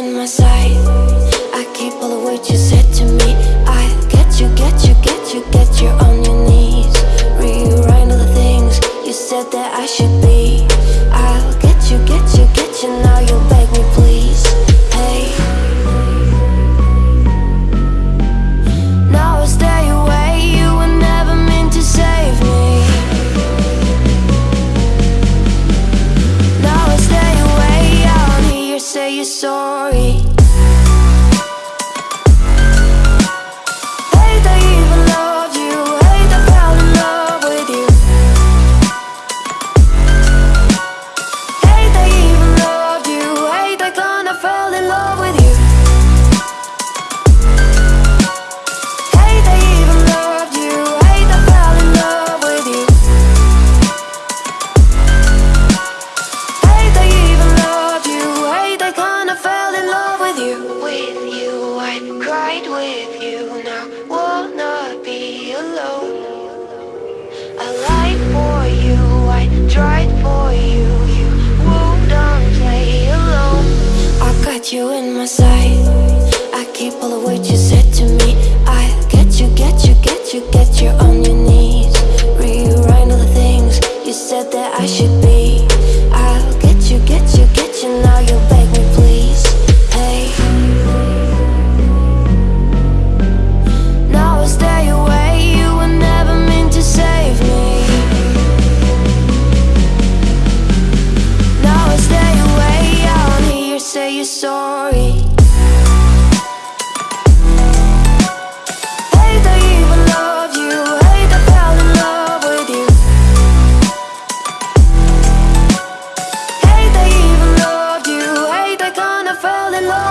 in my sight I keep all the words you said to me. I get you, get you, get you, get you you're sorry. right with you now. Will not be alone. I lied for you, I tried for you. You won't play alone. I got you in my sight. I keep all the way alone.